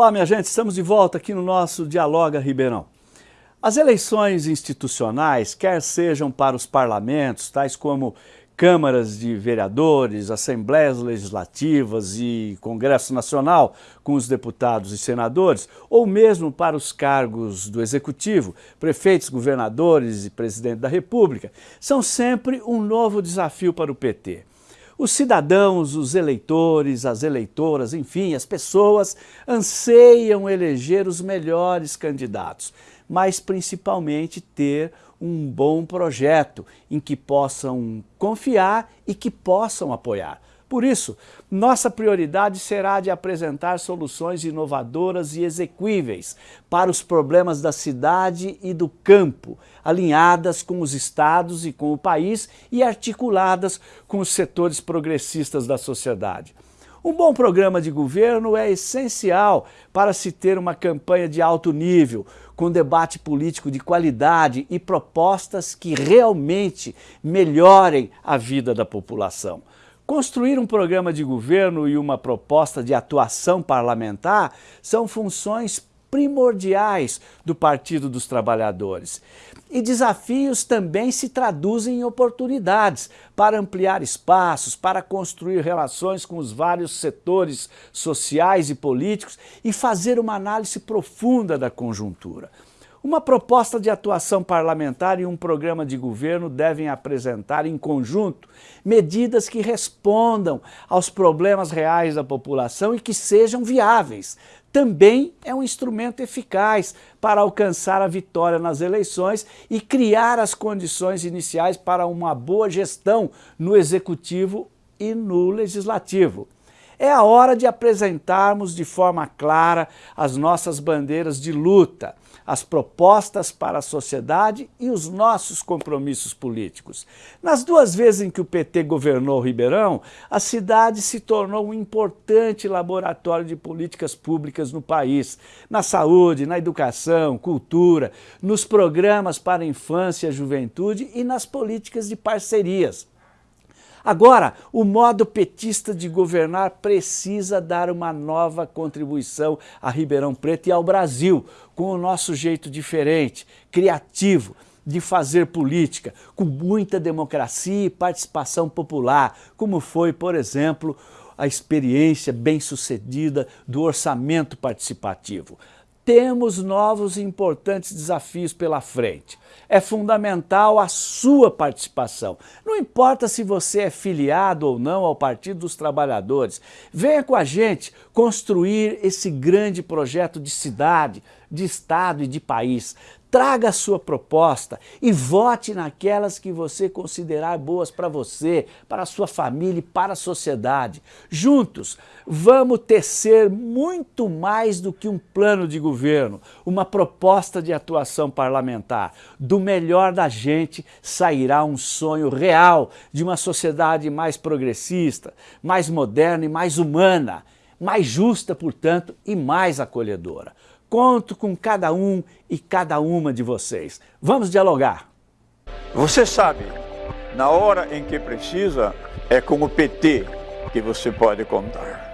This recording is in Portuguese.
Olá, minha gente, estamos de volta aqui no nosso Dialoga Ribeirão. As eleições institucionais, quer sejam para os parlamentos, tais como câmaras de vereadores, assembleias legislativas e Congresso Nacional com os deputados e senadores, ou mesmo para os cargos do Executivo, prefeitos, governadores e presidente da República, são sempre um novo desafio para o PT. Os cidadãos, os eleitores, as eleitoras, enfim, as pessoas anseiam eleger os melhores candidatos, mas principalmente ter um bom projeto em que possam confiar e que possam apoiar. Por isso, nossa prioridade será de apresentar soluções inovadoras e exequíveis para os problemas da cidade e do campo, alinhadas com os estados e com o país e articuladas com os setores progressistas da sociedade. Um bom programa de governo é essencial para se ter uma campanha de alto nível, com debate político de qualidade e propostas que realmente melhorem a vida da população. Construir um programa de governo e uma proposta de atuação parlamentar são funções primordiais do Partido dos Trabalhadores. E desafios também se traduzem em oportunidades para ampliar espaços, para construir relações com os vários setores sociais e políticos e fazer uma análise profunda da conjuntura. Uma proposta de atuação parlamentar e um programa de governo devem apresentar em conjunto medidas que respondam aos problemas reais da população e que sejam viáveis. Também é um instrumento eficaz para alcançar a vitória nas eleições e criar as condições iniciais para uma boa gestão no executivo e no legislativo. É a hora de apresentarmos de forma clara as nossas bandeiras de luta, as propostas para a sociedade e os nossos compromissos políticos. Nas duas vezes em que o PT governou Ribeirão, a cidade se tornou um importante laboratório de políticas públicas no país, na saúde, na educação, cultura, nos programas para a infância e juventude e nas políticas de parcerias. Agora, o modo petista de governar precisa dar uma nova contribuição a Ribeirão Preto e ao Brasil, com o nosso jeito diferente, criativo, de fazer política, com muita democracia e participação popular, como foi, por exemplo, a experiência bem-sucedida do orçamento participativo temos novos e importantes desafios pela frente. É fundamental a sua participação. Não importa se você é filiado ou não ao Partido dos Trabalhadores, venha com a gente construir esse grande projeto de cidade, de Estado e de país. Traga a sua proposta e vote naquelas que você considerar boas para você, para a sua família e para a sociedade. Juntos, vamos tecer muito mais do que um plano de governo, uma proposta de atuação parlamentar. Do melhor da gente sairá um sonho real de uma sociedade mais progressista, mais moderna e mais humana, mais justa, portanto, e mais acolhedora. Conto com cada um e cada uma de vocês. Vamos dialogar. Você sabe, na hora em que precisa, é com o PT que você pode contar.